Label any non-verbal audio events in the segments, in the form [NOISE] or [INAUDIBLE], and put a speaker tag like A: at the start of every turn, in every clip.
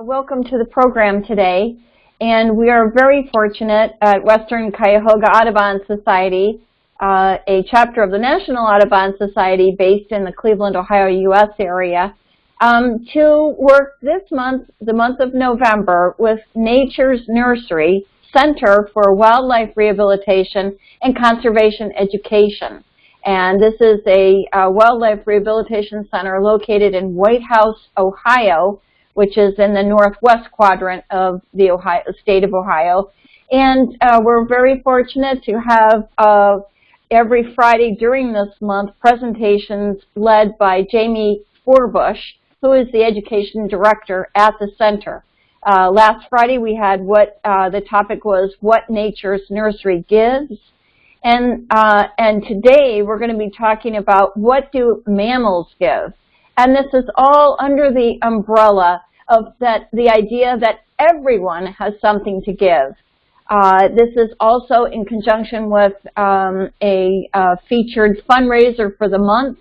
A: Uh, welcome to the program today. And we are very fortunate at Western Cuyahoga Audubon Society, uh, a chapter of the National Audubon Society based in the Cleveland, Ohio, U.S. area, um, to work this month, the month of November, with Nature's Nursery Center for Wildlife Rehabilitation and Conservation Education. And this is a, a wildlife rehabilitation center located in Whitehouse, Ohio, which is in the northwest quadrant of the Ohio, state of Ohio. And uh, we're very fortunate to have uh, every Friday during this month presentations led by Jamie Forbush, who is the education director at the center. Uh, last Friday we had what uh, the topic was what nature's nursery gives. And, uh, and today we're going to be talking about what do mammals give. And this is all under the umbrella of that the idea that everyone has something to give. Uh, this is also in conjunction with um, a uh, featured fundraiser for the month.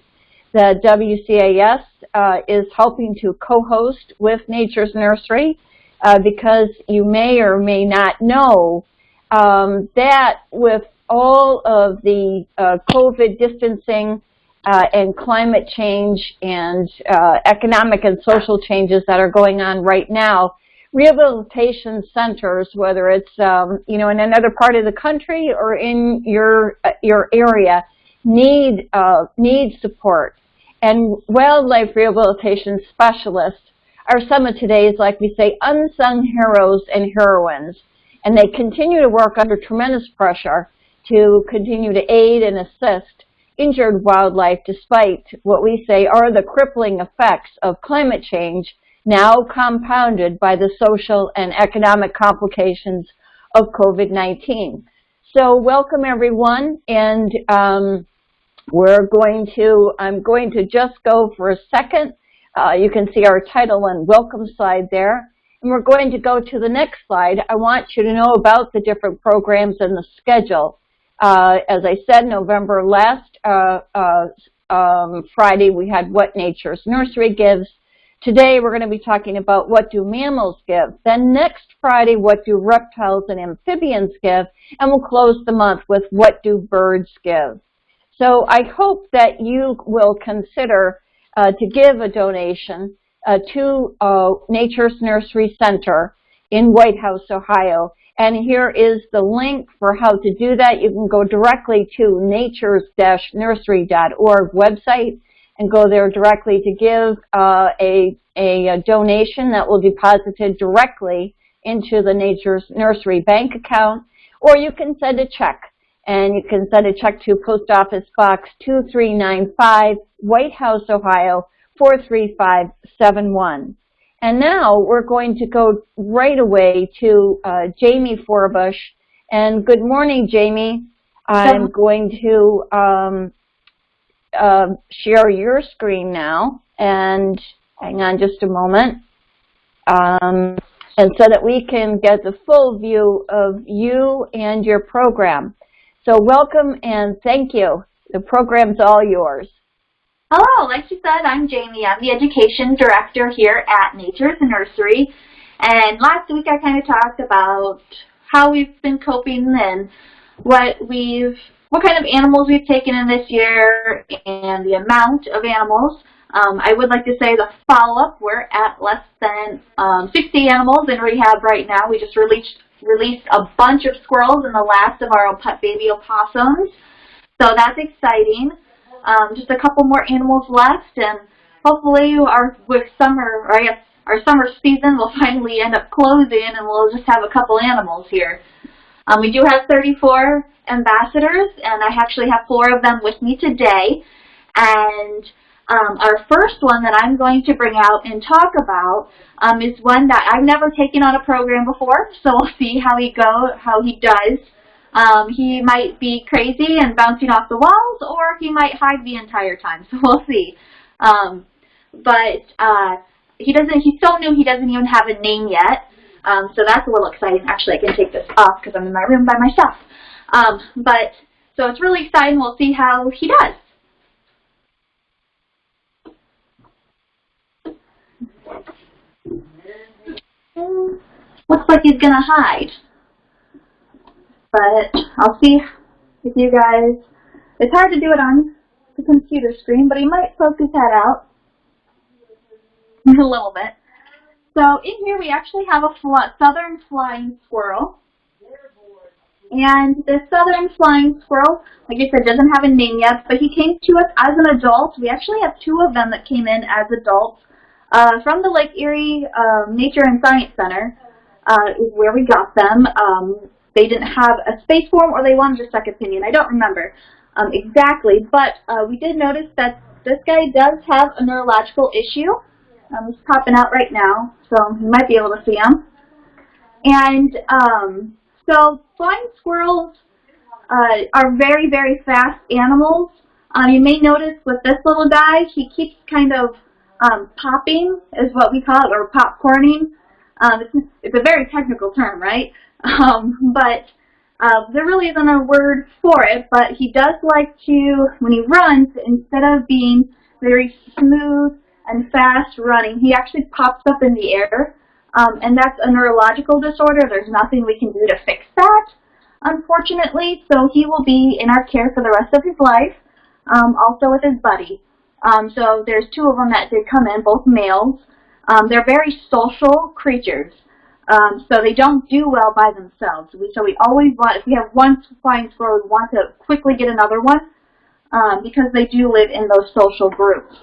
A: The WCAS uh, is helping to co-host with Nature's Nursery uh, because you may or may not know um, that with all of the uh, COVID distancing uh, and climate change and uh, economic and social changes that are going on right now, rehabilitation centers, whether it's um, you know in another part of the country or in your uh, your area, need uh, need support. And wildlife rehabilitation specialists are some of today's, like we say, unsung heroes and heroines. And they continue to work under tremendous pressure to continue to aid and assist injured wildlife despite what we say are the crippling effects of climate change now compounded by the social and economic complications of COVID-19. So welcome everyone and um, we're going to, I'm going to just go for a second. Uh, you can see our title and welcome slide there. And we're going to go to the next slide. I want you to know about the different programs and the schedule. Uh, as I said, November last uh, uh, um, Friday we had What Nature's Nursery Gives. Today we're going to be talking about what do mammals give. Then next Friday, what do reptiles and amphibians give? And we'll close the month with what do birds give. So I hope that you will consider uh, to give a donation uh, to uh, Nature's Nursery Center in Whitehouse, Ohio. And here is the link for how to do that. You can go directly to natures-nursery.org website and go there directly to give uh, a, a, donation that will be deposited directly into the Nature's Nursery bank account. Or you can send a check. And you can send a check to Post Office Box 2395, Whitehouse, Ohio 43571. And now we're going to go right away to uh, Jamie Forbush. And good morning, Jamie. I'm going to um, uh, share your screen now. And hang on just a moment. Um, and so that we can get the full view of you and your program. So welcome and thank you. The program's all yours.
B: Hello, like she said, I'm Jamie. I'm the Education Director here at Nature's Nursery. And last week I kind of talked about how we've been coping and what we've, what kind of animals we've taken in this year and the amount of animals. Um, I would like to say the follow-up, we're at less than um, 60 animals in rehab right now. We just released, released a bunch of squirrels and the last of our baby opossums. So that's exciting um, just a couple more animals left, and hopefully our with summer, guess our summer season will [LAUGHS] finally end up closing, and we'll just have a couple animals here. Um, we do have 34 ambassadors, and I actually have four of them with me today. And um, our first one that I'm going to bring out and talk about um, is one that I've never taken on a program before, so we'll see how he go, how he does. Um, he might be crazy and bouncing off the walls, or he might hide the entire time. [LAUGHS] So we'll see. Um, but uh, he doesn't. He's so new. He doesn't even have a name yet. Um, so that's a little exciting. Actually, I can take this off because I'm in my room by myself. Um, but so it's really exciting. We'll see how he does. looks like he's gonna hide. But I'll see if you guys, it's hard to do it on the computer screen, but he might poke his head out [LAUGHS] a little bit. So in here we actually have a fl southern flying squirrel. And the southern flying squirrel, like I said, doesn't have a name yet, but he came to us as an adult. We actually have two of them that came in as adults uh, from the Lake Erie uh, Nature and Science Center uh, is where we got them. Um, they didn't have a space form or they wanted a second opinion. I don't remember um, exactly, but uh, we did notice that this guy does have a neurological issue. Um, he's popping out right now, so you might be able to see him. And um, so flying squirrels uh, are very, very fast animals. Um, you may notice with this little guy, he keeps kind of um, popping, is what we call it, or popcorning. Um, it's, it's a very technical term, right? Um, but uh, there really isn't a word for it, but he does like to, when he runs, instead of being very smooth and fast running, he actually pops up in the air. Um, and that's a neurological disorder. There's nothing we can do to fix that, unfortunately. So he will be in our care for the rest of his life, um, also with his buddy. Um, so there's two of them that did come in, both males. Um, they're very social creatures. Um, so they don't do well by themselves. So we always want, if we have one flying squirrel, we want to quickly get another one um, because they do live in those social groups.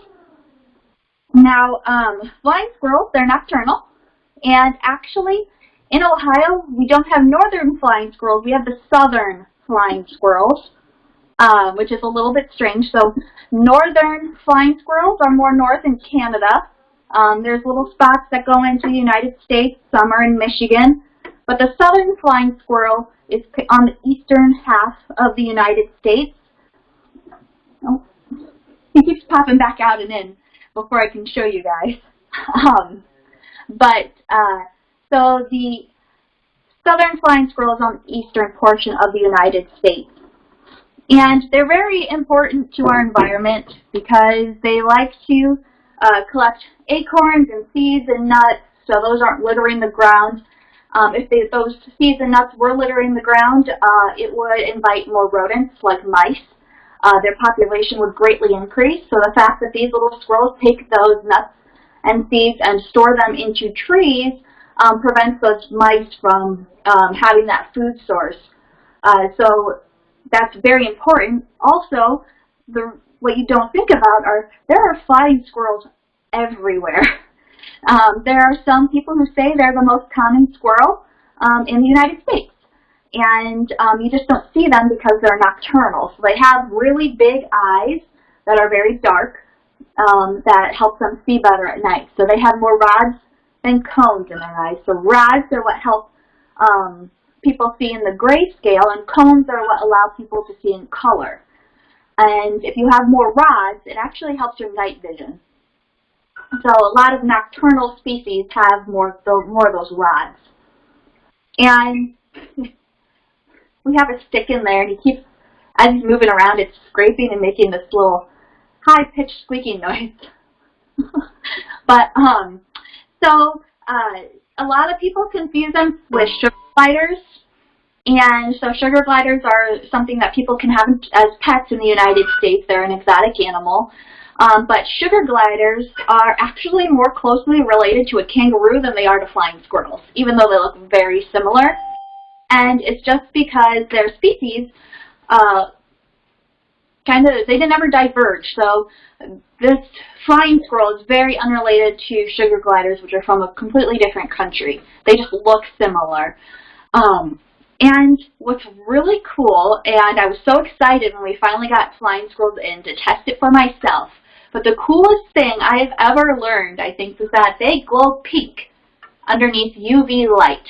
B: Now, um, flying squirrels, they're nocturnal. And actually, in Ohio, we don't have northern flying squirrels. We have the southern flying squirrels, um, which is a little bit strange. So northern flying squirrels are more north in Canada. Um, there's little spots that go into the United States. Some are in Michigan. But the southern flying squirrel is on the eastern half of the United States. Oh, he keeps popping back out and in before I can show you guys. [LAUGHS] um, but, uh, so the southern flying squirrel is on the eastern portion of the United States. And they're very important to our environment because they like to uh, collect acorns and seeds and nuts, so those aren't littering the ground. Um, if they, those seeds and nuts were littering the ground, uh, it would invite more rodents like mice. Uh, their population would greatly increase. So the fact that these little squirrels take those nuts and seeds and store them into trees um, prevents those mice from um, having that food source. Uh, so that's very important. Also, the what you don't think about are there are flying squirrels everywhere. [LAUGHS] Um, there are some people who say they're the most common squirrel um, in the United States. And um, you just don't see them because they're nocturnal. So they have really big eyes that are very dark um, that help them see better at night. So they have more rods than cones in their eyes. So rods are what help um, people see in the grayscale, and cones are what allow people to see in color. And if you have more rods, it actually helps your night vision. So a lot of nocturnal species have more, more of those rods. And [LAUGHS] we have a stick in there, and he keeps, as he's moving around, it's scraping and making this little high-pitched squeaking noise. [LAUGHS] but, um, so, uh, a lot of people confuse them with sugar gliders. And so sugar gliders are something that people can have as pets in the United States. They're an exotic animal. Um, but sugar gliders are actually more closely related to a kangaroo than they are to flying squirrels, even though they look very similar. And it's just because their species uh, kind of, they didn't ever diverge. So this flying squirrel is very unrelated to sugar gliders, which are from a completely different country. They just look similar. Um, and what's really cool, and I was so excited when we finally got flying squirrels in to test it for myself, but the coolest thing I have ever learned, I think, is that they glow pink underneath UV light.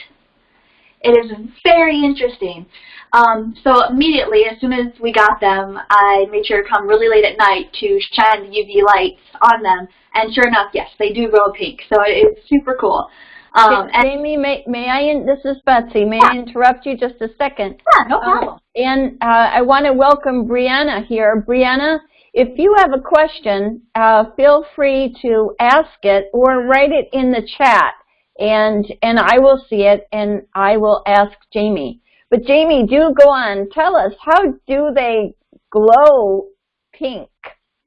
B: It is very interesting. Um, so immediately, as soon as we got them, I made sure to come really late at night to shine the UV lights on them. And sure enough, yes, they do glow pink. So it's super cool.
A: Um, Amy, may, may I, this is Betsy, may yeah. I interrupt you just a second?
B: Yeah, no problem. Um,
A: and uh, I want to welcome Brianna here. Brianna, if you have a question, uh, feel free to ask it or write it in the chat and and I will see it and I will ask Jamie. But Jamie, do go on. Tell us how do they glow pink?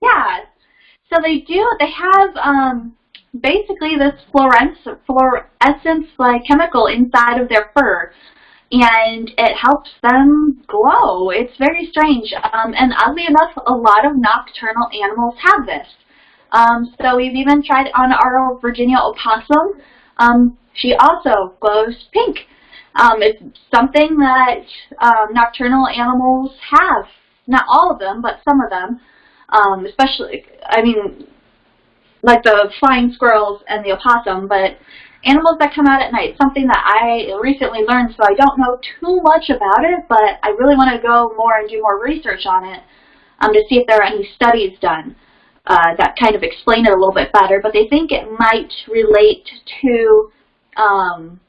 B: Yeah, so they do. They have um, basically this fluorescence, like chemical inside of their fur, and it helps them glow. It's very strange, um, and oddly enough, a lot of nocturnal animals have this. Um, so we've even tried on our Virginia opossum. Um, she also glows pink. Um, it's something that um, nocturnal animals have. Not all of them, but some of them. Um, especially, I mean, like the flying squirrels and the opossum, but animals that come out at night, something that I recently learned, so I don't know too much about it, but I really want to go more and do more research on it um, to see if there are any studies done uh, that kind of explain it a little bit better, but they think it might relate to um,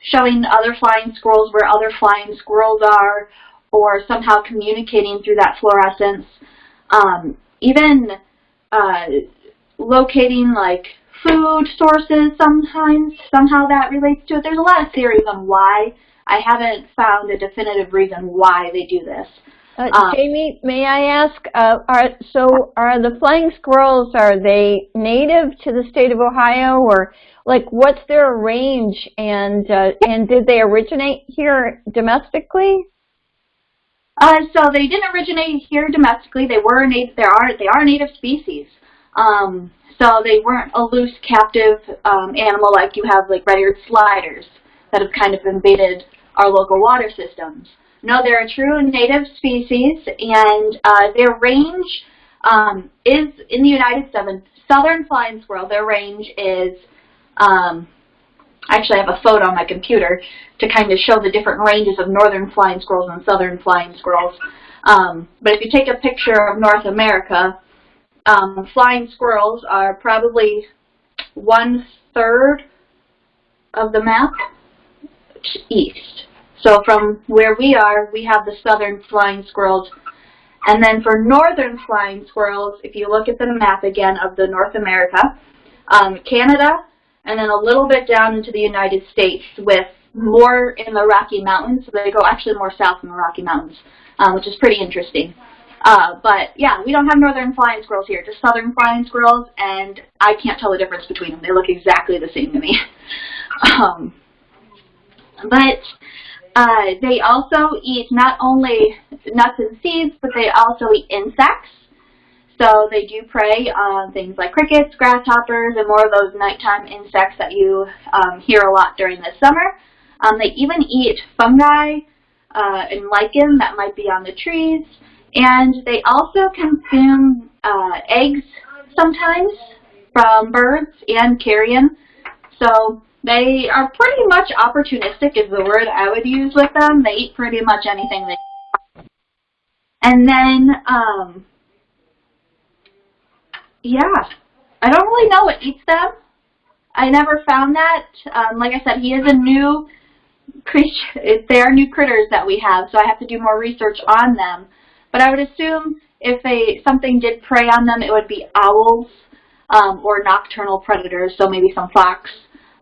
B: showing other flying squirrels where other flying squirrels are, or somehow communicating through that fluorescence. Um, even uh, locating like food sources sometimes, somehow that relates to it. There's a lot of theories on why. I haven't found a definitive reason why they do this.
A: Uh, um, Jamie, may I ask, uh, are, so are the flying squirrels, are they native to the state of Ohio or like what's their range and, uh, and did they originate here domestically?
B: Uh, so they didn't originate here domestically. They were native, they are, they are native species. Um, so they weren't a loose captive um, animal like you have like red-eared sliders that have kind of invaded our local water systems. No, they're a true native species, and uh, their range um, is in the United States. Southern flying squirrel, their range is, um, actually I have a photo on my computer to kind of show the different ranges of northern flying squirrels and southern flying squirrels. Um, but if you take a picture of North America, um, flying squirrels are probably one third of the map east. So from where we are, we have the southern flying squirrels. And then for northern flying squirrels, if you look at the map again of the North America, um, Canada, and then a little bit down into the United States with more in the Rocky Mountains. So they go actually more south in the Rocky Mountains, um, which is pretty interesting. Uh, but yeah, we don't have northern flying squirrels here, just southern flying squirrels, and I can't tell the difference between them. They look exactly the same to me. [LAUGHS] um, but uh, they also eat not only nuts and seeds, but they also eat insects. So they do prey on things like crickets, grasshoppers, and more of those nighttime insects that you um, hear a lot during the summer. Um, they even eat fungi uh, and lichen that might be on the trees. And they also consume uh, eggs sometimes from birds and carrion. So they are pretty much opportunistic is the word I would use with them. They eat pretty much anything they And then, um, yeah, I don't really know what eats them. I never found that. Um, like I said, he is a new creature. [LAUGHS] They are new critters that we have, so I have to do more research on them. But I would assume if they something did prey on them, it would be owls um, or nocturnal predators, so maybe some fox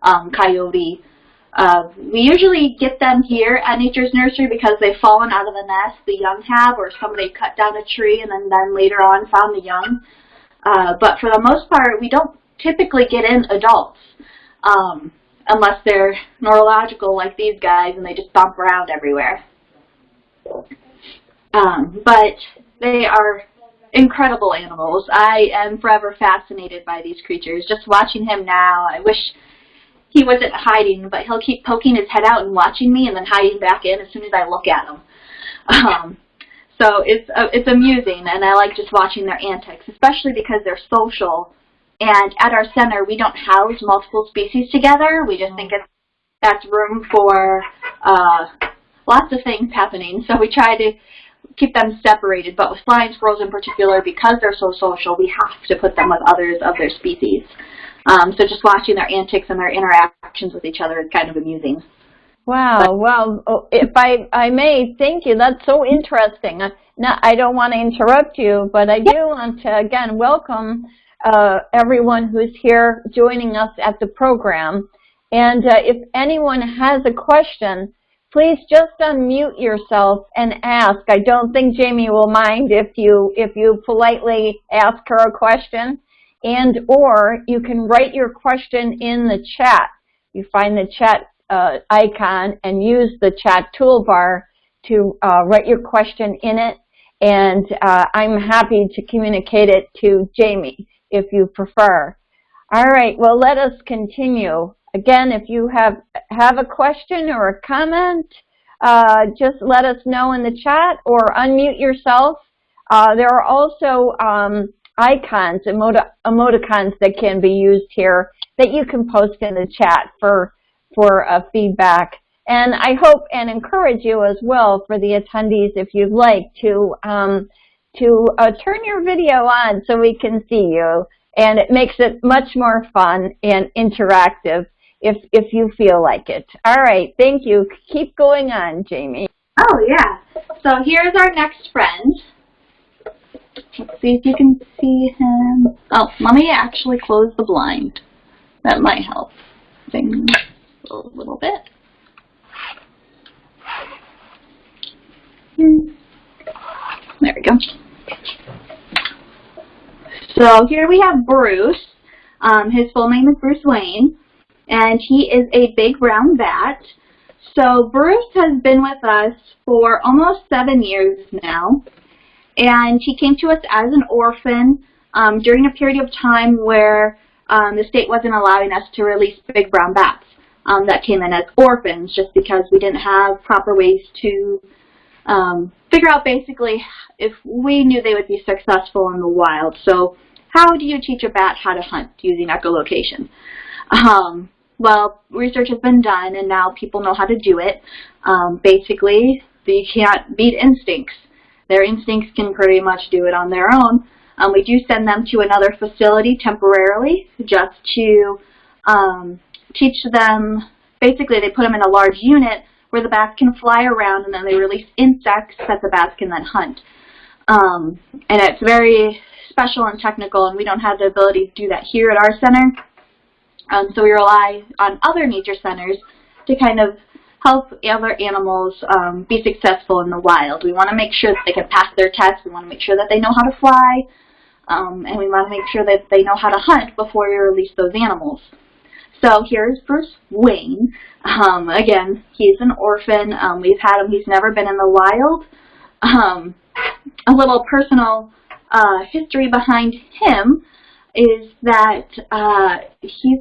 B: um, coyote. Uh, we usually get them here at Nature's Nursery because they've fallen out of the nest, the young have, or somebody cut down a tree and then, then later on found the young. Uh, but for the most part, we don't typically get in adults um, unless they're neurological like these guys and they just bump around everywhere. Um, but they are incredible animals. I am forever fascinated by these creatures. Just watching him now, I wish he wasn't hiding, but he'll keep poking his head out and watching me and then hiding back in as soon as I look at him. Um, so it's uh, it's amusing, and I like just watching their antics, especially because they're social. And at our center, we don't house multiple species together. We just think it's that's room for uh, lots of things happening. So we try to keep them separated. But with flying squirrels in particular, because they're so social, we have to put them with others of their species. Um, so just watching their antics and their interactions with each other is kind of amusing.
A: Wow, but, well, oh, if I, I may, thank you. That's so interesting. Now, I don't want to interrupt you, but I do want to, again, welcome uh, everyone who's here joining us at the program. And uh, if anyone has a question, please just unmute yourself and ask. I don't think Jamie will mind if you if you politely ask her a question and or you can write your question in the chat. You find the chat uh, icon and use the chat toolbar to uh, write your question in it and uh, I'm happy to communicate it to Jamie if you prefer. All right, well let us continue. Again, if you have, have a question or a comment, uh, just let us know in the chat or unmute yourself. Uh, there are also um, icons, emoticons that can be used here that you can post in the chat for, for uh, feedback. And I hope and encourage you as well for the attendees, if you'd like, to, um, to uh, turn your video on so we can see you. And it makes it much more fun and interactive if, if you feel like it. All right, thank you. Keep going on, Jamie.
B: Oh, yeah. So here's our next friend. Let's see if you can see him. Oh, let me actually close the blind. That might help things a little bit. There we go. So here we have Bruce. Um, his full name is Bruce Wayne and he is a big brown bat. So Bruce has been with us for almost seven years now, and he came to us as an orphan um, during a period of time where um, the state wasn't allowing us to release big brown bats um, that came in as orphans just because we didn't have proper ways to um, figure out basically if we knew they would be successful in the wild. So how do you teach a bat how to hunt using echolocation? Um, well, research has been done, and now people know how to do it. Um, basically, you can't beat instincts. Their instincts can pretty much do it on their own. Um, we do send them to another facility temporarily just to um, teach them, basically they put them in a large unit where the bats can fly around and then they release insects that the bats can then hunt. Um, and it's very special and technical and we don't have the ability to do that here at our center. Um, so we rely on other nature centers to kind of help other animals um, be successful in the wild. We want to make sure that they can pass their tests. We want to make sure that they know how to fly. Um, and we want to make sure that they know how to hunt before we release those animals. So here's Bruce Wayne. Um, again, he's an orphan. Um, we've had him. He's never been in the wild. Um, a little personal uh, history behind him is that uh, he's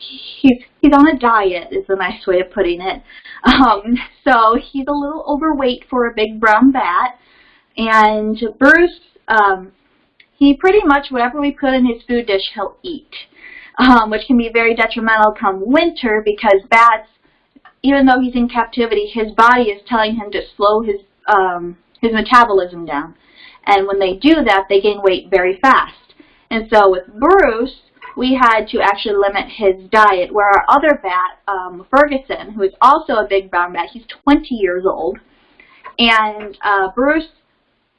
B: he's he's on a diet is a nice way of putting it. Um, so he's a little overweight for a big brown bat, and Bruce um, he pretty much whatever we put in his food dish he'll eat, um, which can be very detrimental come winter because bats, even though he's in captivity, his body is telling him to slow his um, his metabolism down, and when they do that, they gain weight very fast. And so with Bruce, we had to actually limit his diet, where our other bat, um, Ferguson, who is also a big brown bat, he's 20 years old, and uh, Bruce,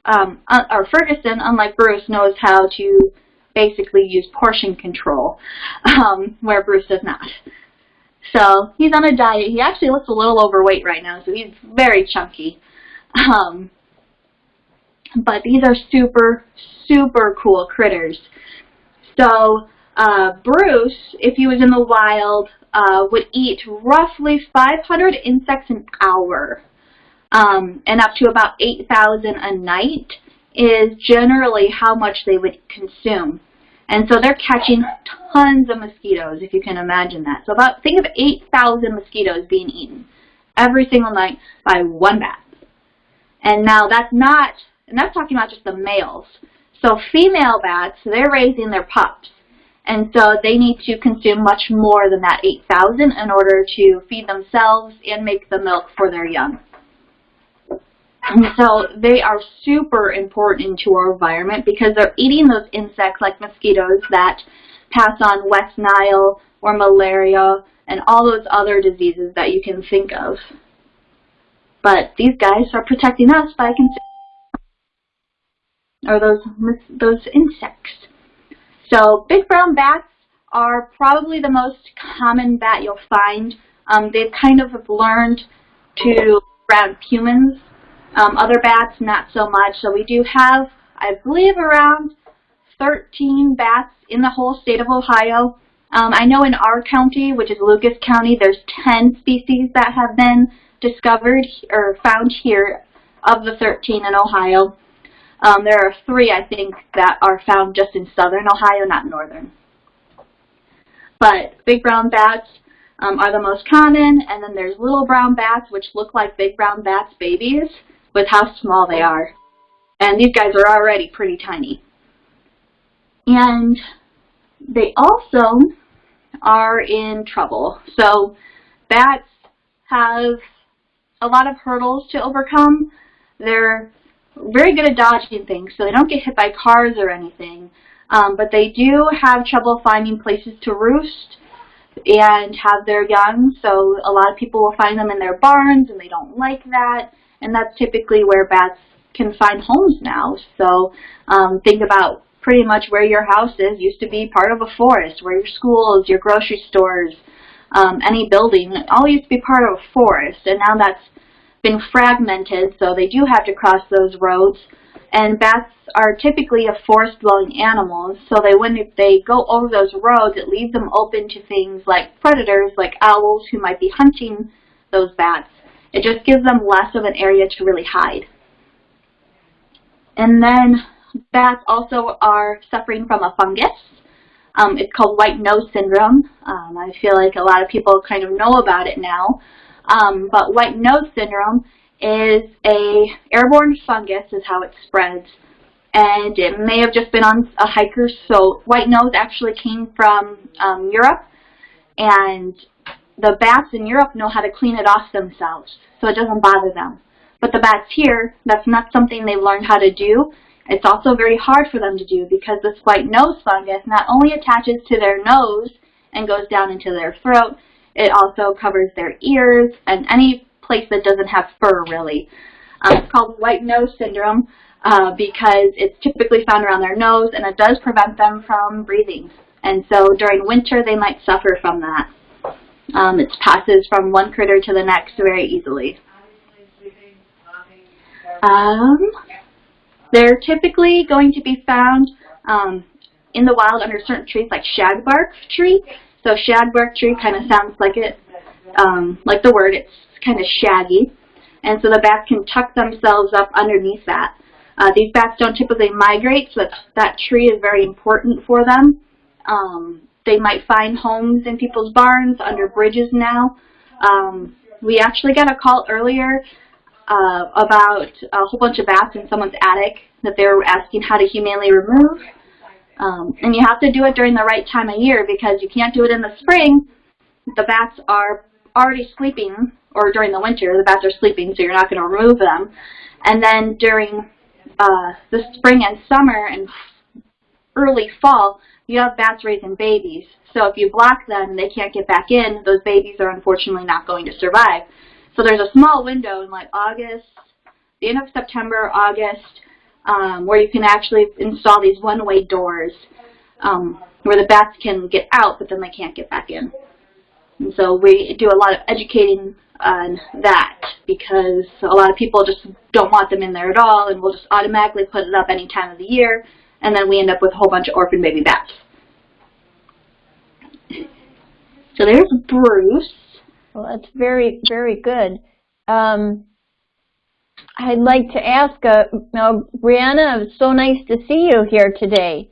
B: um, uh, or Ferguson, unlike Bruce, knows how to basically use portion control, um, where Bruce does not. So he's on a diet. He actually looks a little overweight right now, so he's very chunky. Um, but these are super, super cool critters. So uh, Bruce, if he was in the wild, uh, would eat roughly 500 insects an hour um, and up to about 8,000 a night is generally how much they would consume. And so they're catching tons of mosquitoes, if you can imagine that. So about think of 8,000 mosquitoes being eaten every single night by one bat. And now that's not, and that's talking about just the males. So female bats, they're raising their pups. And so they need to consume much more than that 8,000 in order to feed themselves and make the milk for their young. And so they are super important to our environment because they're eating those insects like mosquitoes that pass on West Nile or malaria and all those other diseases that you can think of. But these guys are protecting us by consuming or those those insects. So big brown bats are probably the most common bat you'll find. Um, they've kind of learned to around humans. Um, other bats, not so much. So we do have, I believe, around 13 bats in the whole state of Ohio. Um, I know in our county, which is Lucas County, there's 10 species that have been discovered or found here of the 13 in Ohio. Um, there are three, I think, that are found just in southern Ohio, not northern. But big brown bats um, are the most common, and then there's little brown bats, which look like big brown bats babies, with how small they are. And these guys are already pretty tiny. And they also are in trouble. So bats have a lot of hurdles to overcome. They're very good at dodging things, so they don't get hit by cars or anything. Um, but they do have trouble finding places to roost and have their young, so a lot of people will find them in their barns, and they don't like that. And that's typically where bats can find homes now. So um, think about pretty much where your house is used to be part of a forest, where your schools, your grocery stores, um, any building, all used to be part of a forest, and now that's been fragmented, so they do have to cross those roads. And bats are typically a forest-dwelling animals, so they when they go over those roads, it leaves them open to things like predators, like owls who might be hunting those bats. It just gives them less of an area to really hide. And then bats also are suffering from a fungus. Um, it's called white nose syndrome. Um, I feel like a lot of people kind of know about it now. Um, but white nose syndrome is a airborne fungus is how it spreads. And it may have just been on a hiker. So white nose actually came from um, Europe. And the bats in Europe know how to clean it off themselves. So it doesn't bother them. But the bats here, that's not something they've learned how to do. It's also very hard for them to do because this white nose fungus not only attaches to their nose and goes down into their throat, it also covers their ears and any place that doesn't have fur, really. Um, it's called white nose syndrome uh, because it's typically found around their nose and it does prevent them from breathing. And so during winter, they might suffer from that. Um, it passes from one critter to the next very easily. Um, they're typically going to be found um, in the wild under certain trees like shagbark tree. So shagbark tree kind of sounds like it, um, like the word, it's kind of shaggy. And so the bats can tuck themselves up underneath that. Uh, these bats don't typically migrate, so that, that tree is very important for them. Um, they might find homes in people's barns, under bridges now. Um, we actually got a call earlier uh, about a whole bunch of bats in someone's attic that they were asking how to humanely remove. Um, and you have to do it during the right time of year because you can't do it in the spring. The bats are already sleeping, or during the winter, the bats are sleeping, so you're not going to remove them. And then during uh, the spring and summer and early fall, you have bats raising babies. So if you block them they can't get back in, those babies are unfortunately not going to survive. So there's a small window in like August, the end of September, August, um, where you can actually install these one-way doors um, where the bats can get out, but then they can't get back in. And so we do a lot of educating on that because a lot of people just don't want them in there at all and we'll just automatically put it up any time of the year and then we end up with a whole bunch of orphan baby bats. So there's Bruce.
A: Well, that's very, very good. Um, I'd like to ask, uh, now, Brianna, it's so nice to see you here today.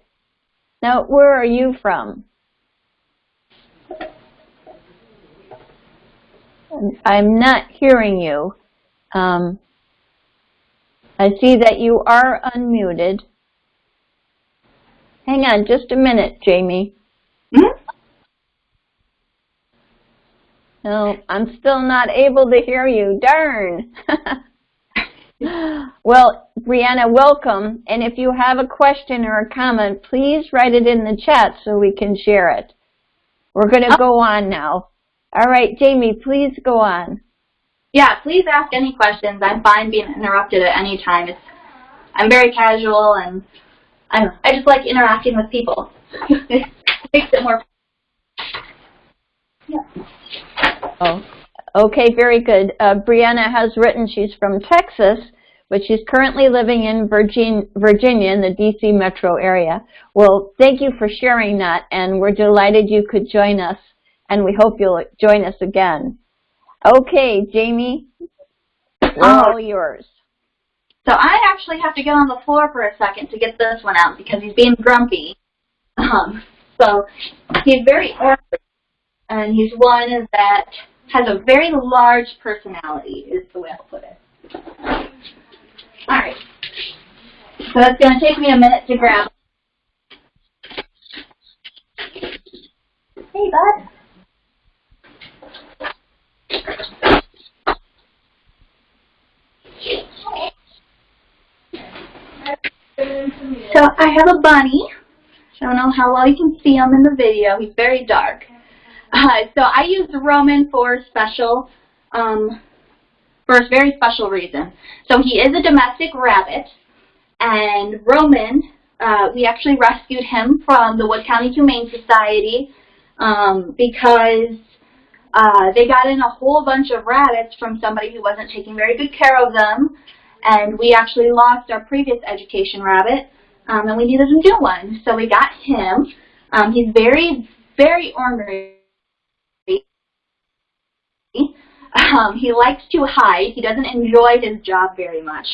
A: Now, where are you from? I'm not hearing you. Um, I see that you are unmuted. Hang on just a minute, Jamie.
B: Mm -hmm.
A: No, I'm still not able to hear you. Darn. [LAUGHS] well, Brianna, welcome. And if you have a question or a comment, please write it in the chat so we can share it. We're going to oh. go on now. All right, Jamie, please go on.
B: Yeah, please ask any questions. I'm fine being interrupted at any time. It's, I'm very casual and I, I just like interacting with people. it [LAUGHS] makes it more
A: Oh, okay, very good. Uh, Brianna has written she's from Texas, but she's currently living in Virgin, Virginia in the DC metro area. Well, thank you for sharing that, and we're delighted you could join us, and we hope you'll join us again. Okay, Jamie, all yours.
B: So I actually have to get on the floor for a second to get this one out because he's being grumpy. Um, so he's very ornery, and he's one that has a very large personality, is the way I'll put it. All right. So it's going to take me a minute to grab. Hey, bud. So I have a bunny. I don't know how well you can see him in the video. He's very dark. Uh, so I used Roman for special, um, for a very special reason. So he is a domestic rabbit, and Roman, uh, we actually rescued him from the Wood County Humane Society um, because uh, they got in a whole bunch of rabbits from somebody who wasn't taking very good care of them, and we actually lost our previous education rabbit, um, and we needed a new one. So we got him. Um, he's very, very ornery. Um, he likes to hide. He doesn't enjoy his job very much,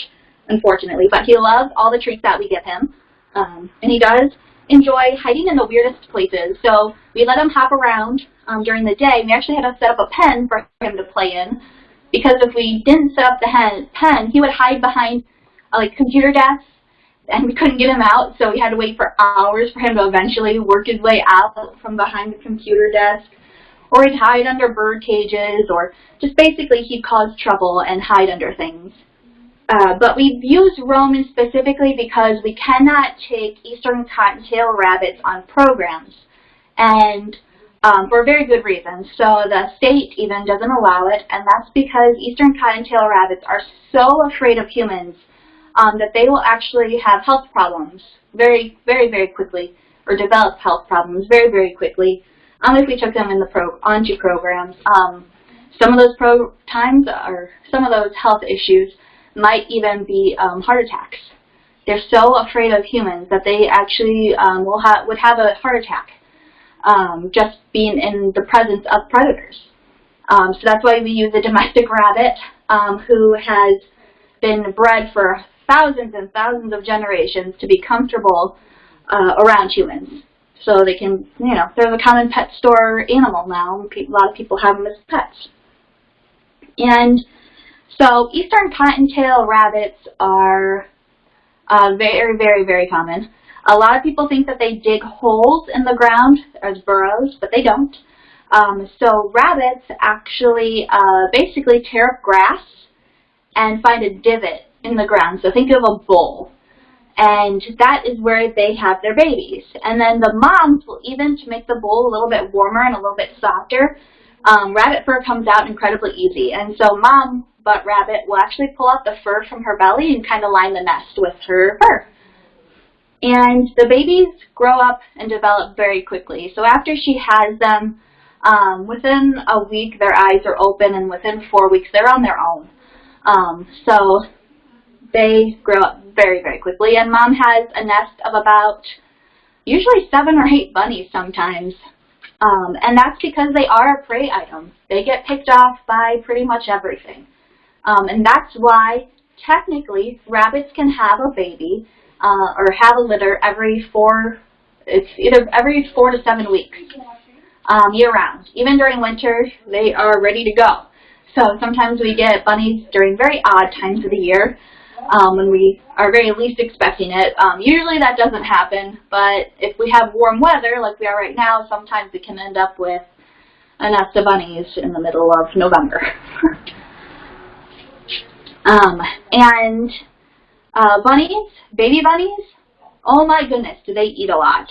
B: unfortunately, but he loves all the treats that we give him. Um, and he does enjoy hiding in the weirdest places. So we let him hop around um, during the day. We actually had to set up a pen for him to play in because if we didn't set up the hen, pen, he would hide behind uh, like computer desks and we couldn't get him out, so we had to wait for hours for him to eventually work his way out from behind the computer desk. Or he'd hide under bird cages, or just basically he'd cause trouble and hide under things. Uh, but we've used Roman specifically because we cannot take eastern cottontail rabbits on programs. And um, for very good reasons. So the state even doesn't allow it, and that's because eastern cottontail rabbits are so afraid of humans um, that they will actually have health problems very, very, very quickly, or develop health problems very, very quickly um, if we took them in the pro onto programs. Um, some of those pro times, or some of those health issues, might even be um, heart attacks. They're so afraid of humans that they actually um, will ha would have a heart attack um, just being in the presence of predators. Um, so that's why we use a domestic rabbit um, who has been bred for thousands and thousands of generations to be comfortable uh, around humans. So they can, you know, they're the common pet store animal now. A lot of people have them as pets. And so eastern cottontail rabbits are uh, very, very, very common. A lot of people think that they dig holes in the ground as burrows, but they don't. Um, so rabbits actually uh, basically tear up grass and find a divot in the ground. So think of a bowl. And that is where they have their babies. And then the moms will even, to make the bowl a little bit warmer and a little bit softer, um, rabbit fur comes out incredibly easy. And so mom butt rabbit will actually pull out the fur from her belly and kind of line the nest with her fur. And the babies grow up and develop very quickly. So after she has them, um, within a week their eyes are open and within four weeks they're on their own. Um, so they grow up very, very quickly. And mom has a nest of about usually seven or eight bunnies sometimes. Um, and that's because they are a prey item. They get picked off by pretty much everything. Um, and that's why technically rabbits can have a baby uh, or have a litter every four, it's either every four to seven weeks, um, year round. Even during winter, they are ready to go. So sometimes we get bunnies during very odd times of the year um, when we are very least expecting it. Um, usually that doesn't happen, but if we have warm weather like we are right now, sometimes we can end up with a nest of bunnies in the middle of November. [LAUGHS] um, and uh, bunnies, baby bunnies, oh my goodness, do they eat a lot.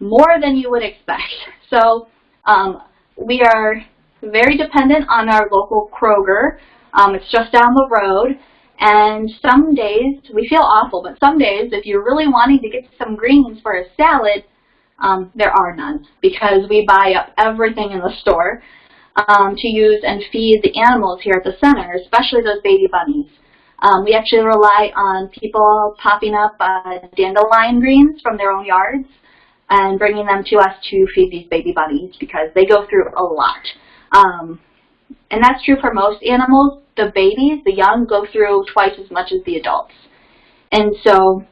B: More than you would expect. [LAUGHS] So um, we are very dependent on our local Kroger. Um, it's just down the road. And some days, we feel awful, but some days, if you're really wanting to get some greens for a salad, um, there are none because we buy up everything in the store um, to use and feed the animals here at the center, especially those baby bunnies. Um, we actually rely on people popping up uh, dandelion greens from their own yards and bringing them to us to feed these baby bunnies because they go through a lot. Um, and that's true for most animals. The babies, the young, go through twice as much as the adults. And so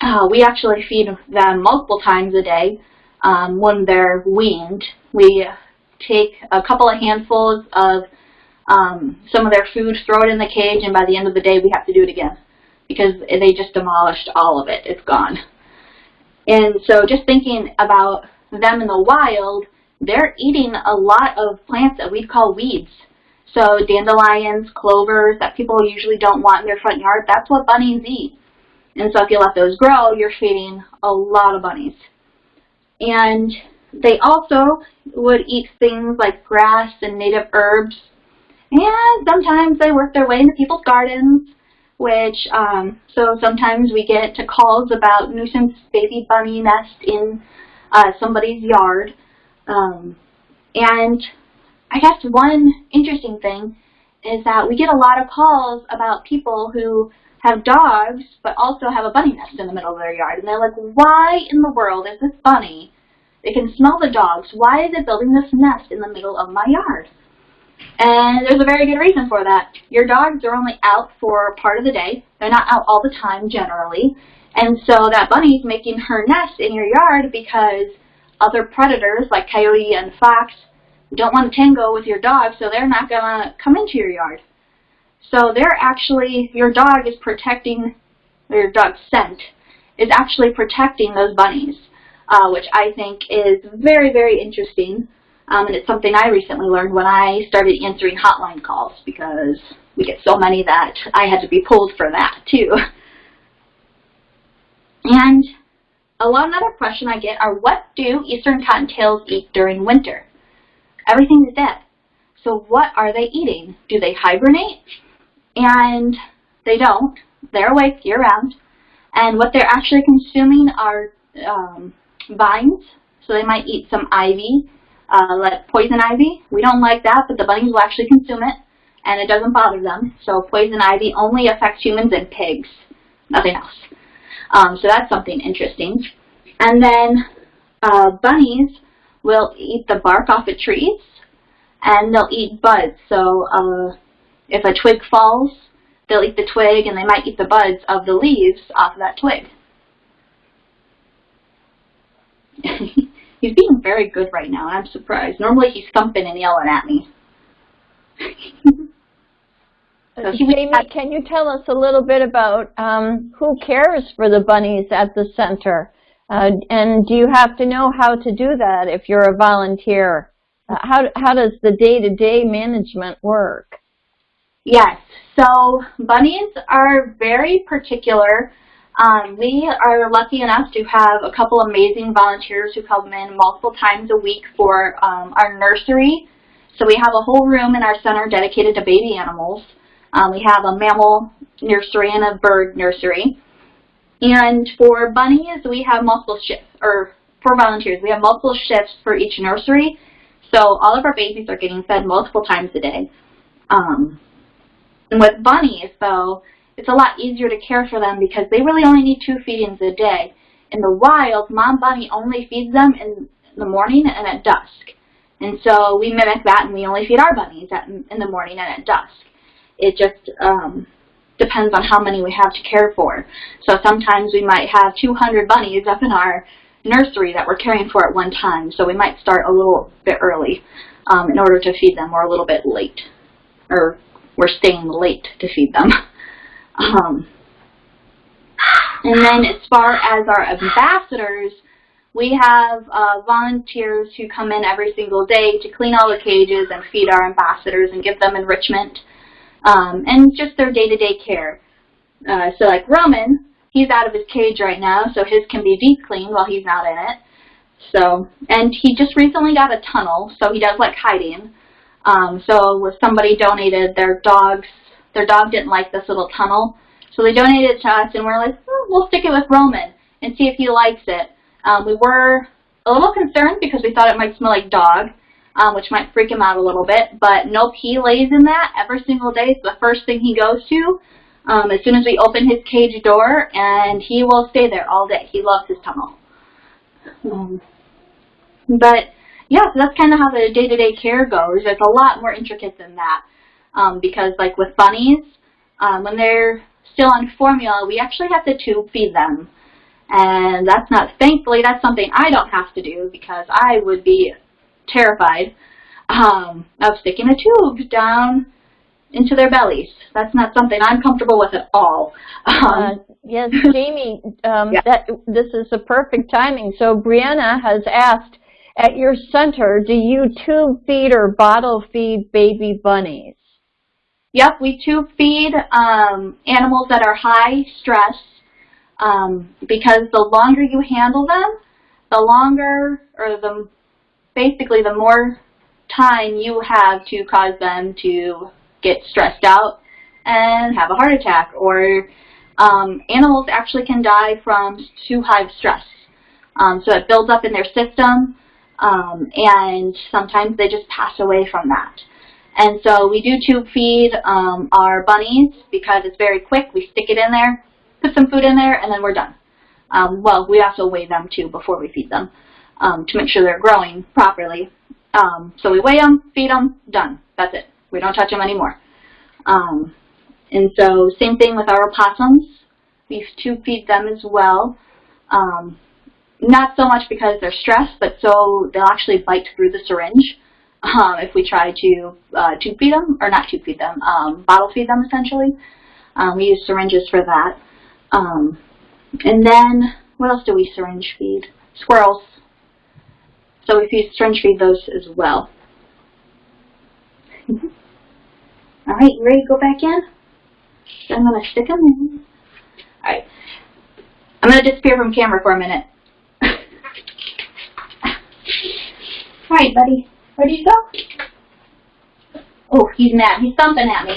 B: uh, we actually feed them multiple times a day um, when they're weaned. We take a couple of handfuls of um, some of their food, throw it in the cage, and by the end of the day we have to do it again because they just demolished all of it. It's gone. And so just thinking about them in the wild, they're eating a lot of plants that we'd call weeds. So dandelions, clovers that people usually don't want in their front yard, that's what bunnies eat. And so if you let those grow, you're feeding a lot of bunnies. And they also would eat things like grass and native herbs. And sometimes they work their way into people's gardens, which, um, so sometimes we get to calls about nuisance baby bunny nest in uh, somebody's yard. Um, and I guess one interesting thing is that we get a lot of calls about people who have dogs but also have a bunny nest in the middle of their yard. And they're like, why in the world is this bunny? They can smell the dogs. Why is it building this nest in the middle of my yard? And there's a very good reason for that. Your dogs are only out for part of the day. They're not out all the time generally. And so that bunny's making her nest in your yard because other predators like coyote and fox don't want to tango with your dog, so they're not going to come into your yard. So they're actually, your dog is protecting, or your dog's scent is actually protecting those bunnies, uh, which I think is very, very interesting. Um, and it's something I recently learned when I started answering hotline calls because we get so many that I had to be pulled for that too. [LAUGHS] And a lot another question I get are what do eastern cottontails eat during winter? Everything is dead. So what are they eating? Do they hibernate? And they don't. They're awake year-round. And what they're actually consuming are um, vines. So they might eat some ivy, uh, like poison ivy. We don't like that, but the bunnies will actually consume it, and it doesn't bother them. So poison ivy only affects humans and pigs, nothing else. Um, so that's something interesting. And then uh, bunnies will eat the bark off of trees, and they'll eat buds. So uh, if a twig falls, they'll eat the twig, and they might eat the buds of the leaves off of that twig. [LAUGHS] he's being very good right now, I'm surprised. Normally he's thumping and yelling at me. [LAUGHS]
A: Jamie, can you tell us a little bit about um, who cares for the bunnies at the center? Uh, and do you have to know how to do that if you're a volunteer? Uh, how, how does the day-to-day -day management work?
B: Yes, so bunnies are very particular. Um, we are lucky enough to have a couple amazing volunteers who come in multiple times a week for um, our nursery. So we have a whole room in our center dedicated to baby animals. Um, we have a mammal nursery and a bird nursery. And for bunnies, we have multiple shifts, or for volunteers, we have multiple shifts for each nursery. So all of our babies are getting fed multiple times a day. Um, and with bunnies, though, it's a lot easier to care for them because they really only need two feedings a day. In the wild, mom bunny only feeds them in the morning and at dusk. And so we mimic that and we only feed our bunnies at, in the morning and at dusk. It just um, depends on how many we have to care for. So sometimes we might have 200 bunnies up in our nursery that we're caring for at one time. So we might start a little bit early um, in order to feed them or a little bit late. Or we're staying late to feed them. [LAUGHS] um, and then as far as our ambassadors, we have uh, volunteers who come in every single day to clean all the cages and feed our ambassadors and give them enrichment um, and just their day-to-day -day care. Uh, so like Roman, he's out of his cage right now, so his can be deep cleaned while he's not in it. So, and he just recently got a tunnel, so he does like hiding. Um, so somebody donated their dogs, their dog didn't like this little tunnel, so they donated it to us, and we're like, oh, we'll stick it with Roman and see if he likes it. Um, we were a little concerned because we thought it might smell like dog, um, which might freak him out a little bit. But nope, he lays in that every single day. It's the first thing he goes to um, as soon as we open his cage door, and he will stay there all day. He loves his tunnel. Um, but yeah, so that's kind of how the day-to-day -day care goes. It's a lot more intricate than that um, because like with bunnies, um, when they're still on formula, we actually have to tube feed them. And that's not, thankfully, that's something I don't have to do because I would be terrified um, of sticking a tube down into their bellies. That's not something I'm comfortable with at all. Um,
A: uh, yes, Jamie, um, yeah. that, this is the perfect timing. So Brianna has asked, at your center, do you tube feed or bottle feed baby bunnies?
B: Yep, we tube feed um, animals that are high stress um, because the longer you handle them, the longer or the basically the more time you have to cause them to get stressed out and have a heart attack or um, animals actually can die from too high of stress. Um, so it builds up in their system um, and sometimes they just pass away from that. And so we do tube feed um, our bunnies because it's very quick. We stick it in there, put some food in there, and then we're done. Um, well, we also weigh them too before we feed them um, to make sure they're growing properly. Um, so we weigh them, feed them, done. That's it. We don't touch them anymore. Um, and so same thing with our opossums. We tube feed them as well. Um, not so much because they're stressed, but so they'll actually bite through the syringe um, if we try to uh, tube feed them, or not tube feed them, um, bottle feed them essentially. We use syringes for that. And then, what else do we syringe feed? Squirrels. So we feed, syringe read those as well. Mm-hmm. All right, you ready to go back in? So I'm going to stick them in. All right. I'm going to disappear from camera for a minute. [LAUGHS] All right, buddy. Where'd he go? Oh, he's mad. He's thumping at me.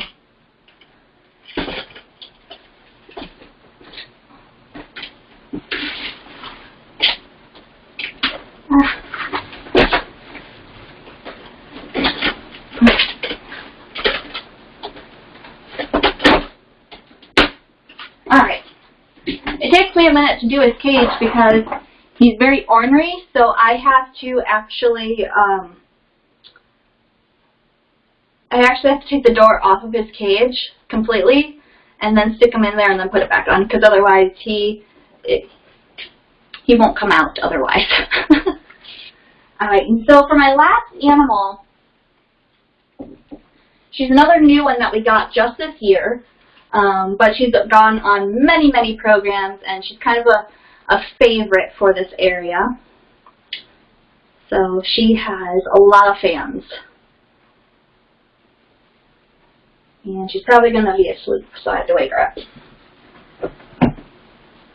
B: Minute to do his cage because he's very ornery, so I have to actually um, I actually have to take the door off of his cage completely and then stick him in there and then put it back on because otherwise he it, he won't come out otherwise. [LAUGHS] Alright, and so for my last animal, she's another new one that we got just this year, um, but she's gone on many, many programs and she's kind of a, a favorite for this area. So she has a lot of fans. And she's probably going to be asleep, so I have to wake her up.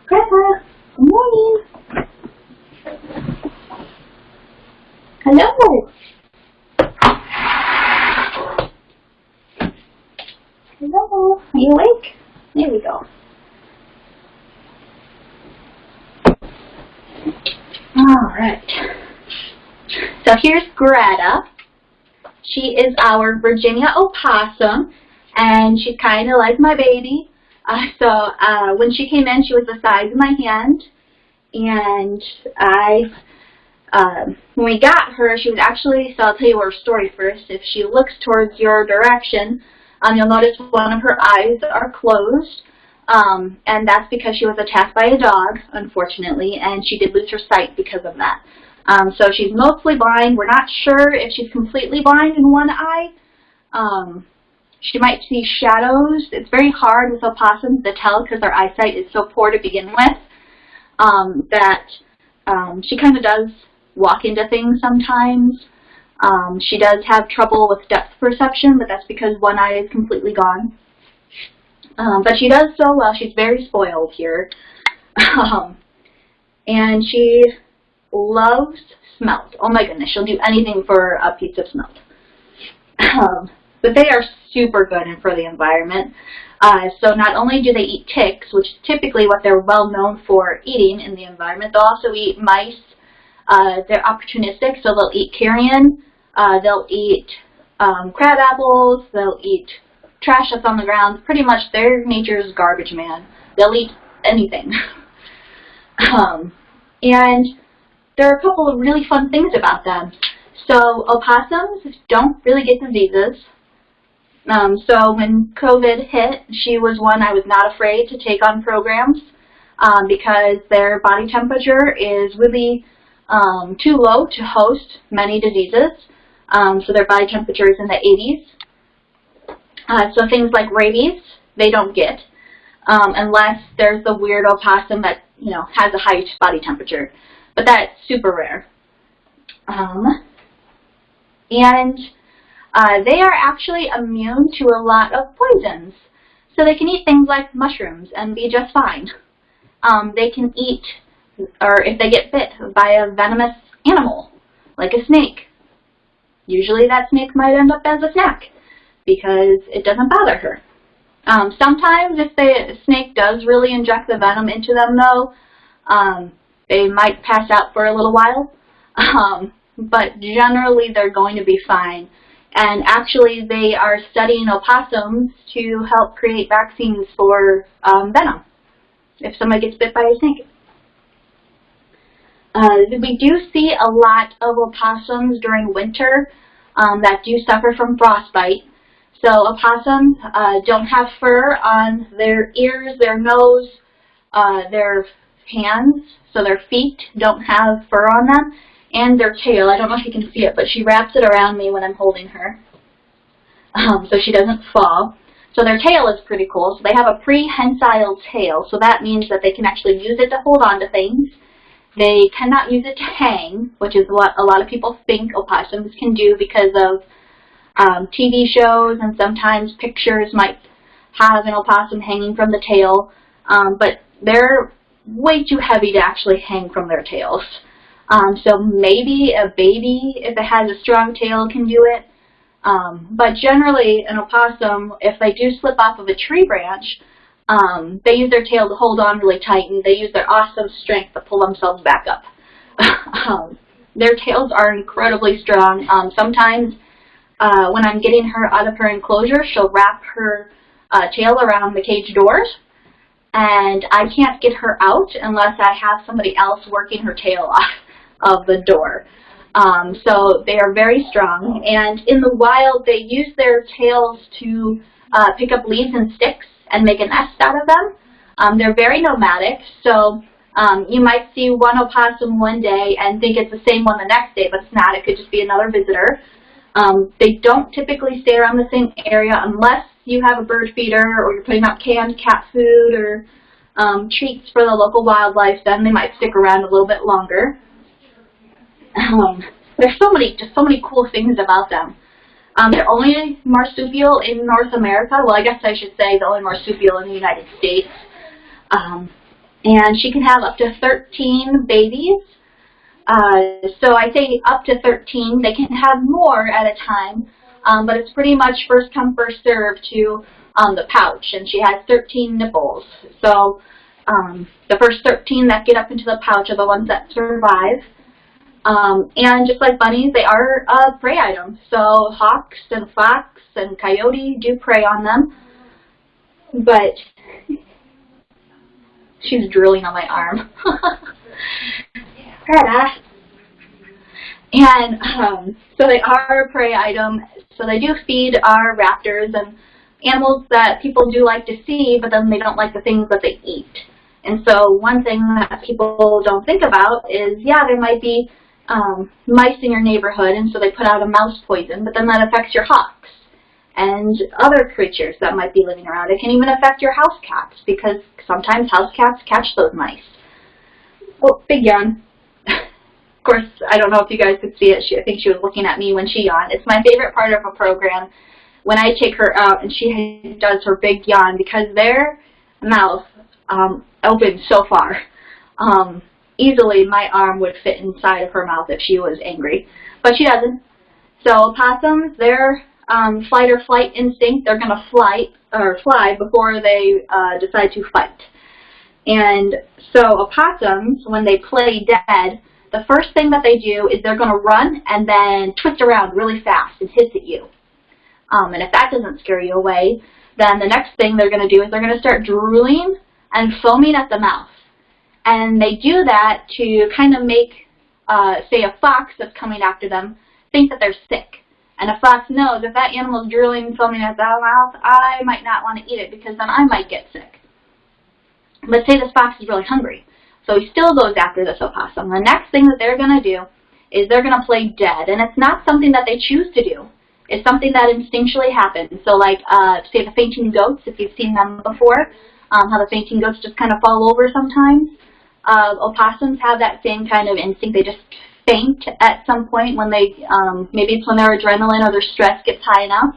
B: Grandpa, good morning. Hello. Hello. Are you awake? There we go. All right. So here's Greta. She is our Virginia opossum and she's kind of like my baby. Uh, so uh, when she came in, she was the size of my hand, and I, um, when we got her, she was actually, so I'll tell you her story first. If she looks towards your direction, um, you'll notice one of her eyes are closed, um, and that's because she was attacked by a dog, unfortunately, and she did lose her sight because of that. Um, so she's mostly blind. We're not sure if she's completely blind in one eye. Um, she might see shadows. It's very hard with opossums to tell because their eyesight is so poor to begin with um, that um, she kind of does walk into things sometimes. Um, she does have trouble with depth perception, but that's because one eye is completely gone. Um, but she does so well. She's very spoiled here. [LAUGHS] Um, and she loves smelt. Oh my goodness, she'll do anything for a piece of smelt. Um, but they are super good and for the environment. Uh, so not only do they eat ticks, which is typically what they're well known for eating in the environment, they'll also eat mice. Uh, they're opportunistic, so they'll eat carrion, uh, they'll eat um, crab apples, they'll eat trash that's on the ground. Pretty much their nature is garbage man. They'll eat anything. [LAUGHS] um, and there are a couple of really fun things about them. So opossums don't really get diseases. Um, so when COVID hit, she was one I was not afraid to take on programs um, because their body temperature is really um, too low to host many diseases. Um, so their body temperature is in the 80s. Uh, so things like rabies, they don't get um, unless there's the weird opossum that you know has a high body temperature. But that's super rare. Um, and uh, they are actually immune to a lot of poisons. So they can eat things like mushrooms and be just fine. Um, they can eat, or if they get bit by a venomous animal, like a snake, usually that snake might end up as a snack because it doesn't bother her. Um, sometimes if the snake does really inject the venom into them though, um, they might pass out for a little while. [LAUGHS] Um, but generally they're going to be fine. And actually, they are studying opossums to help create vaccines for um, venom if somebody gets bit by a snake. Uh, we do see a lot of opossums during winter um, that do suffer from frostbite. So opossums uh, don't have fur on their ears, their nose, uh, their hands, so their feet don't have fur on them and their tail. I don't know if you can see it, but she wraps it around me when I'm holding her um, so she doesn't fall. So their tail is pretty cool. So they have a prehensile tail, so that means that they can actually use it to hold on to things. They cannot use it to hang, which is what a lot of people think opossums can do because of um, TV shows and sometimes pictures might have an opossum hanging from the tail, um, but they're way too heavy to actually hang from their tails. Um, so maybe a baby, if it has a strong tail, can do it. Um, but generally, an opossum, if they do slip off of a tree branch, um, they use their tail to hold on really tight, and they use their awesome strength to pull themselves back up. [LAUGHS] um, their tails are incredibly strong. Um, sometimes, uh, when I'm getting her out of her enclosure, she'll wrap her uh, tail around the cage doors, and I can't get her out unless I have somebody else working her tail [LAUGHS] off of the door. Um, so they are very strong, and in the wild they use their tails to uh, pick up leaves and sticks and make a nest out of them. Um, they're very nomadic, so um, you might see one opossum one day and think it's the same one the next day, but it's not. It could just be another visitor. Um, they don't typically stay around the same area unless you have a bird feeder or you're putting out canned cat food or um, treats for the local wildlife, then they might stick around a little bit longer. Um, there's so many, just so many cool things about them. Um, they're only marsupial in North America. Well, I guess I should say the only marsupial in the United States. Um, and she can have up to 13 babies. Uh, so I say up to 13. They can have more at a time, um, but it's pretty much first come, first serve to um, the pouch. And she has 13 nipples. So um, the first 13 that get up into the pouch are the ones that survive. Um, and just like bunnies, they are a prey item. So hawks and fox and coyote do prey on them. But [LAUGHS] she's drilling on my arm. [LAUGHS] and um, so they are a prey item. So they do feed our raptors and animals that people do like to see, but then they don't like the things that they eat. And so one thing that people don't think about is, yeah, there might be um, mice in your neighborhood, and so they put out a mouse poison, but then that affects your hawks and other creatures that might be living around. It can even affect your house cats, because sometimes house cats catch those mice. Oh, big yawn. [LAUGHS] of course, I don't know if you guys could see it. She, I think she was looking at me when she yawned. It's my favorite part of a program when I take her out and she does her big yawn because their mouth um, opens so far. Um, easily my arm would fit inside of her mouth if she was angry. But she doesn't. So opossums, they're um, fight or flight instinct, they're going to fly or fly before they uh, decide to fight. And so opossums, when they play dead, the first thing that they do is they're going to run and then twist around really fast and hiss at you. Um, and if that doesn't scare you away, then the next thing they're going to do is they're going to start drooling and foaming at the mouth. And they do that to kind of make, uh, say, a fox that's coming after them think that they're sick. And a fox knows if that animal's drooling foaming at the mouth, I might not want to eat it because then I might get sick. But say this fox is really hungry. So he still goes after this opossum. The next thing that they're going to do is they're going to play dead. And it's not something that they choose to do. It's something that instinctually happens. So like, uh, say the fainting goats, if you've seen them before, um, how the fainting goats just kind of fall over sometimes. Uh, opossums have that same kind of instinct. They just faint at some point when they, um, maybe it's when their adrenaline or their stress gets high enough.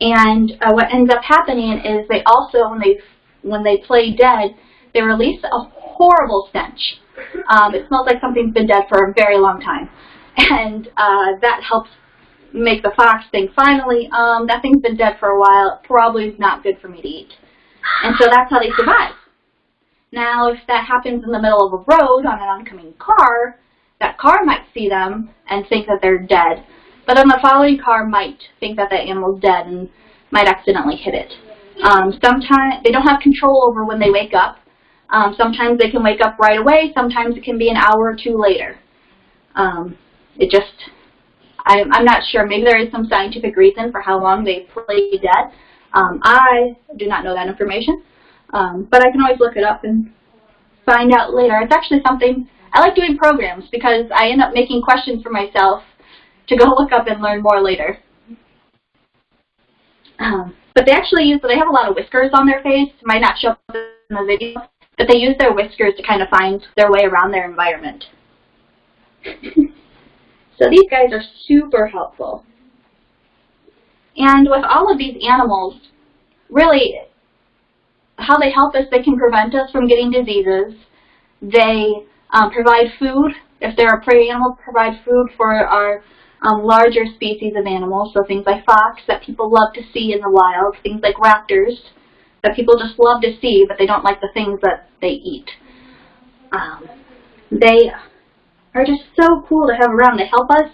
B: And uh, what ends up happening is they also, when they when they play dead, they release a horrible stench. Um, it smells like something's been dead for a very long time. [LAUGHS] And uh, that helps make the fox think, finally, um, that thing's been dead for a while, probably is not good for me to eat. And so that's how they survive. Now, if that happens in the middle of a road on an oncoming car, that car might see them and think that they're dead. But then the following car might think that that animal's dead and might accidentally hit it. Um, sometimes they don't have control over when they wake up. Um, sometimes they can wake up right away. Sometimes it can be an hour or two later. Um, it just, I'm, I'm not sure. Maybe there is some scientific reason for how long they play dead. Um, I do not know that information, um, but I can always look it up and find out later. It's actually something, I like doing programs because I end up making questions for myself to go [LAUGHS] look up and learn more later. Um, but they actually use, they have a lot of whiskers on their face. It might not show up in the video, but they use their whiskers to kind of find their way around their environment. [LAUGHS] so these guys are super helpful. And with all of these animals, really, how they help us, they can prevent us from getting diseases. They um, provide food. If they're a prey animal, provide food for our um, larger species of animals, so things like fox that people love to see in the wild, things like raptors that people just love to see, but they don't like the things that they eat. Um, they are just so cool to have around. They help us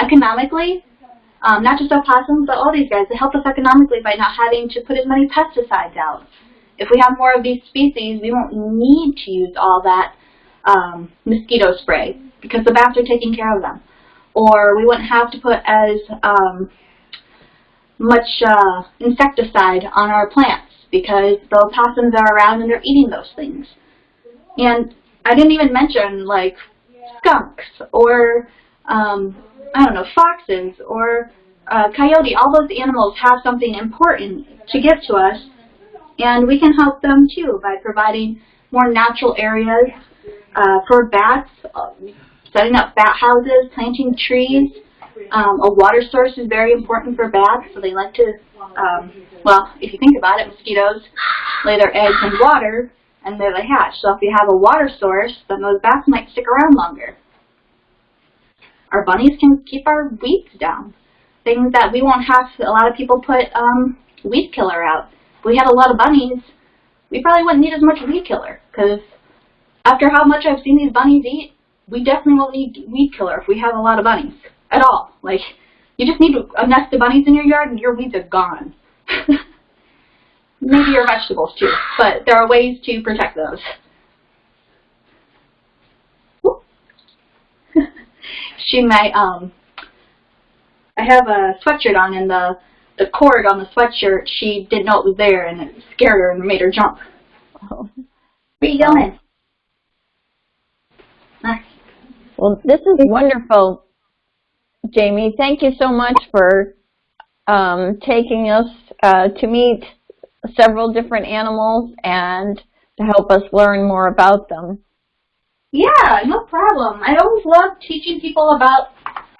B: economically, um, not just opossums, but all these guys. They help us economically by not having to put as many pesticides out. If we have more of these species, we won't need to use all that um, mosquito spray because the bats are taking care of them or we wouldn't have to put as um, much uh, insecticide on our plants because the opossums are around and they're eating those things. And I didn't even mention like skunks or um, I don't know foxes or uh, coyote. All those animals have something important to give to us, and we can help them too by providing more natural areas uh, for bats setting up bat houses, planting trees. Um, a water source is very important for bats, so they like to, um, well, if you think about it, mosquitoes lay their eggs in water, and there they hatch. So if you have a water source, then those bats might stick around longer. Our bunnies can keep our weeds down. Things that we won't have, a lot of people put um, weed killer out. We had a lot of bunnies, we probably wouldn't need as much weed killer, because after how much I've seen these bunnies eat, we definitely won't need weed killer if we have a lot of bunnies at all. Like, you just need a nest of bunnies in your yard and your weeds are gone. [LAUGHS] Maybe your vegetables too, but there are ways to protect those. [LAUGHS] she might, um, I have a sweatshirt on and the, the cord on the sweatshirt, she didn't know it was there and it scared her and made her jump. Oh. Where are you going?
A: Well, this is wonderful, Jamie. Thank you so much for um, taking us uh, to meet several different animals and to help us learn more about them.
B: Yeah, no problem. I always love teaching people about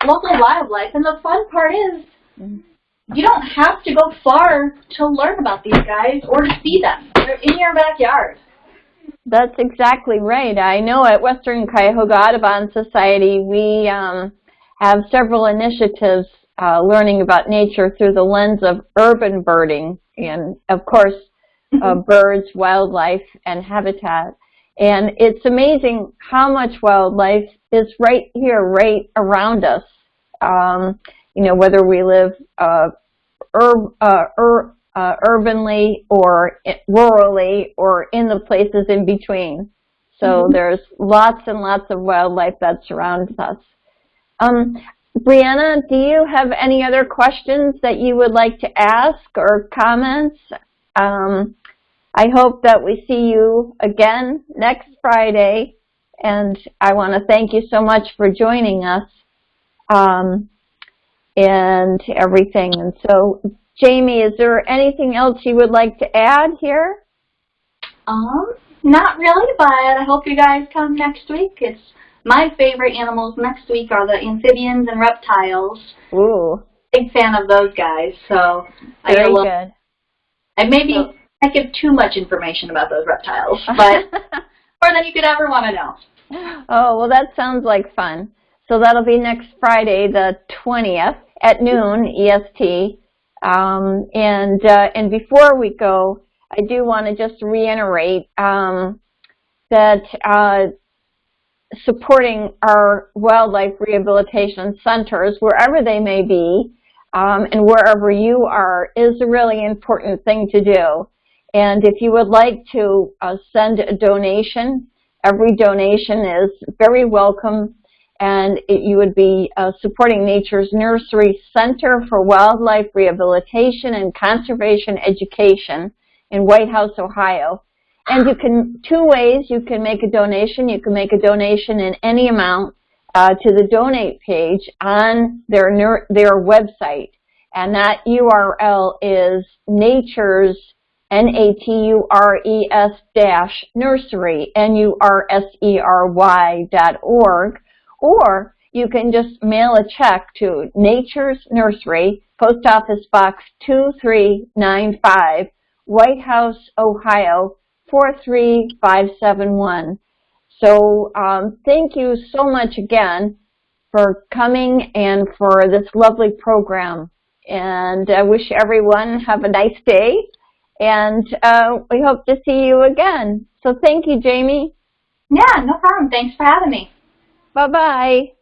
B: local wildlife, and the fun part is you don't have to go far to learn about these guys or to see them. They're in your backyard.
A: That's exactly right. I know at Western Cuyahoga Audubon Society we um, have several initiatives uh, learning about nature through the lens of urban birding and, of course, uh, birds, wildlife, and habitat. And it's amazing how much wildlife is right here, right around us. Um, you know, whether we live uh, ur uh, ur uh, urbanly or rurally or in the places in between. So mm -hmm. there's lots and lots of wildlife that surrounds us. Um, Brianna, do you have any other questions that you would like to ask or comments? Um, I hope that we see you again next Friday, and I want to thank you so much for joining us um, and everything. And so, Jamie, is there anything else you would like to add here?
B: Um, not really, but I hope you guys come next week. It's my favorite animals next week are the amphibians and reptiles.
A: Ooh.
B: Big fan of those guys, so
A: Very I good.
B: And maybe so, I give too much information about those reptiles, [LAUGHS] but more than you could ever want to know.
A: Oh, well, that sounds like fun. So that'll be next Friday, the 20th at noon EST. Um, and, uh, and before we go, I do want to just reiterate um, that uh, supporting our wildlife rehabilitation centers, wherever they may be, um, and wherever you are, is a really important thing to do. And if you would like to uh, send a donation, every donation is very welcome and it, you would be uh, supporting Nature's Nursery Center for Wildlife Rehabilitation and Conservation Education in Whitehouse, Ohio. And you can, two ways you can make a donation. You can make a donation in any amount uh, to the donate page on their, their website. And that URL is nature's N-A-T-U-R-E-S dash nursery, N-U-R-S-E-R-Y dot org, or you can just mail a check to Nature's Nursery, Post Office Box 2395, Whitehouse, Ohio 43571. So um, thank you so much again for coming and for this lovely program. And I wish everyone have a nice day and uh, we hope to see you again. So thank you, Jamie.
B: Yeah, no problem. Thanks for having me.
A: Bye-bye.